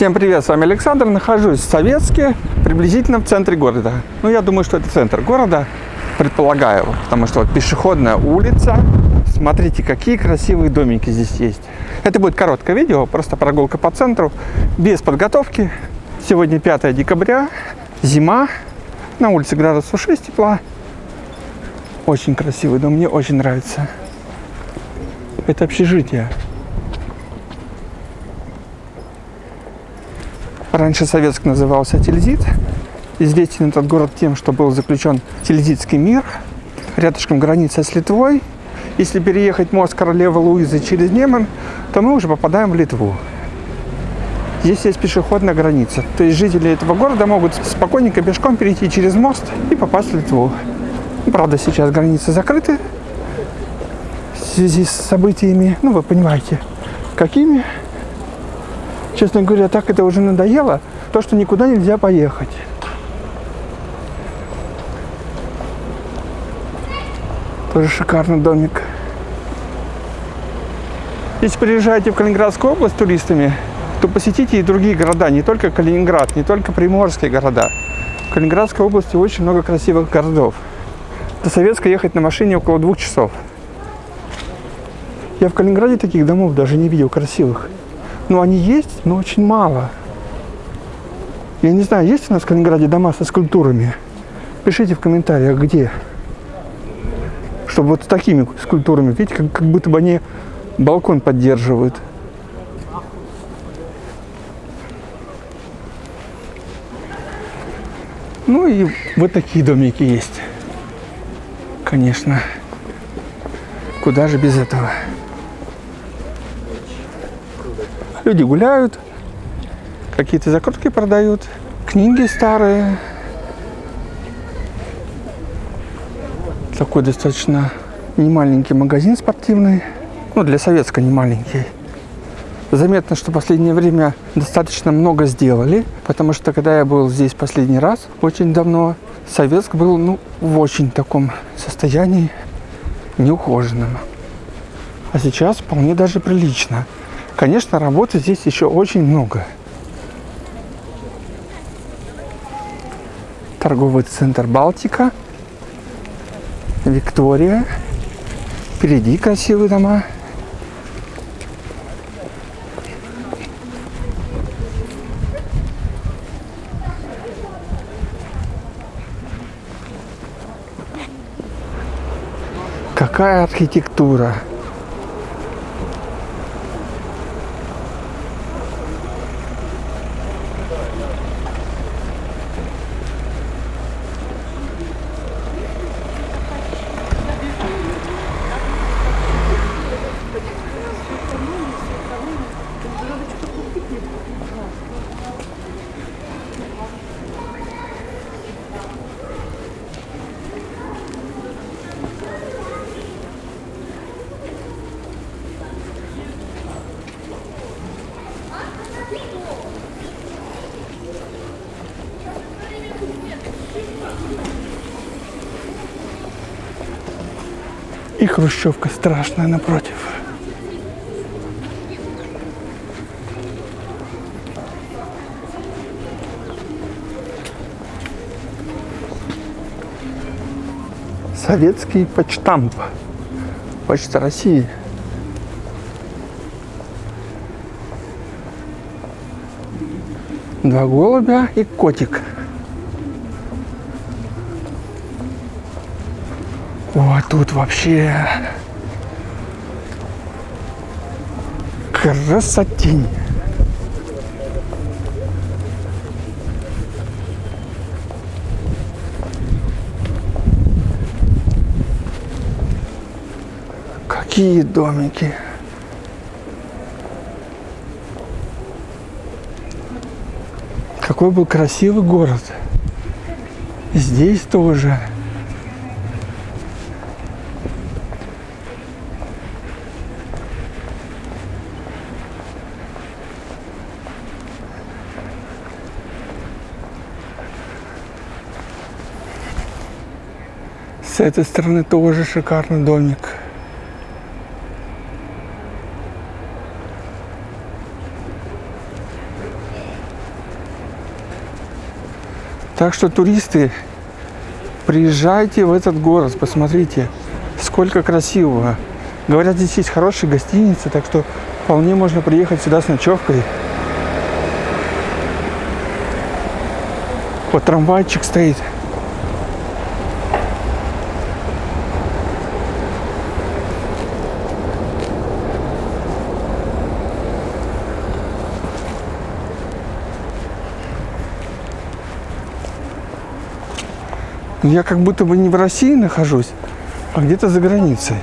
Всем привет, с вами Александр. Нахожусь в Советске, приблизительно в центре города. Ну, я думаю, что это центр города, предполагаю, потому что вот пешеходная улица. Смотрите, какие красивые домики здесь есть. Это будет короткое видео, просто прогулка по центру, без подготовки. Сегодня 5 декабря, зима, на улице градусов 6 тепла. Очень красивый дом, мне очень нравится. Это общежитие. Раньше Советск назывался Тильзит. Известен этот город тем, что был заключен Тильзитский мир. Рядышком граница с Литвой. Если переехать мост королевы Луизы через Неман, то мы уже попадаем в Литву. Здесь есть пешеходная граница. То есть жители этого города могут спокойненько пешком перейти через мост и попасть в Литву. Правда, сейчас границы закрыты в связи с событиями, ну вы понимаете, какими. Честно говоря, так это уже надоело, то, что никуда нельзя поехать. Тоже шикарный домик. Если приезжаете в Калининградскую область туристами, то посетите и другие города, не только Калининград, не только приморские города. В Калининградской области очень много красивых городов. До Советска ехать на машине около двух часов. Я в Калининграде таких домов даже не видел красивых. Ну, они есть, но очень мало. Я не знаю, есть у нас в Калининграде дома со скульптурами? Пишите в комментариях, где. Чтобы вот с такими скульптурами, видите, как, как будто бы они балкон поддерживают. Ну и вот такие домики есть. Конечно. Куда же без этого? Люди гуляют, какие-то закрутки продают, книги старые. Такой достаточно немаленький магазин спортивный. Ну, для советска не маленький. Заметно, что в последнее время достаточно много сделали, потому что когда я был здесь последний раз, очень давно, Советск был ну, в очень таком состоянии неухоженном. А сейчас вполне даже прилично. Конечно, работы здесь еще очень много. Торговый центр Балтика, Виктория. Впереди красивые дома. Какая архитектура! И хрущевка страшная напротив. Советский почтамп. Почта России. Два голубя и котик. О, тут вообще красотень. Какие домики. Какой был красивый город. Здесь тоже. С этой стороны тоже шикарный домик. Так что туристы, приезжайте в этот город, посмотрите, сколько красивого. Говорят, здесь есть хорошие гостиницы, так что вполне можно приехать сюда с ночевкой. Вот трамвайчик стоит. Я как будто бы не в России нахожусь, а где-то за границей.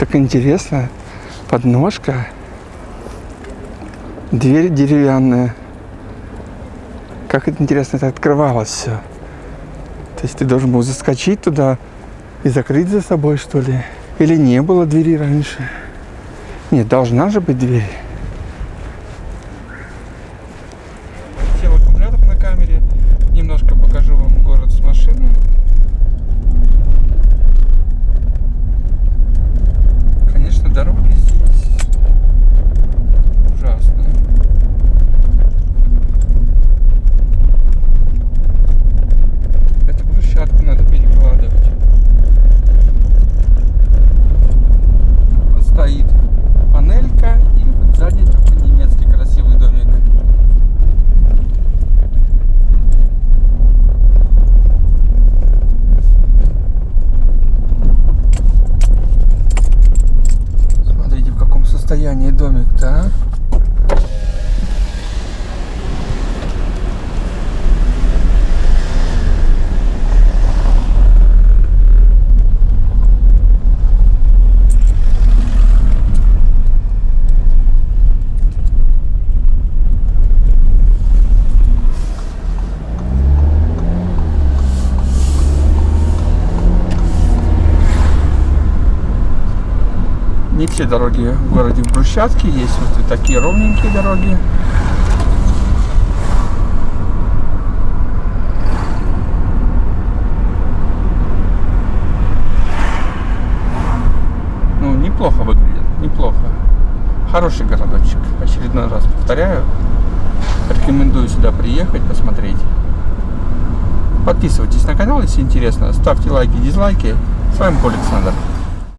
Так интересно. Подножка. Дверь деревянная. Как это интересно это открывалось все. То есть ты должен был заскочить туда и закрыть за собой, что ли? Или не было двери раньше? Нет, должна же быть дверь. Сел аккумулятор на камере. Немножко покажу вам город с машины. Конечно, дороги здесь ужасные. Это брусчатку надо перекладывать. Вот стоит панелька и вот сзади такой немецкий красивый домик. Смотрите, в каком состоянии домик-то, а? Не все дороги в городе в брусчатке, есть вот и такие ровненькие дороги. Ну, неплохо выглядит, неплохо. Хороший городочек, очередной раз повторяю. Рекомендую сюда приехать, посмотреть. Подписывайтесь на канал, если интересно. Ставьте лайки, дизлайки. С вами был Александр.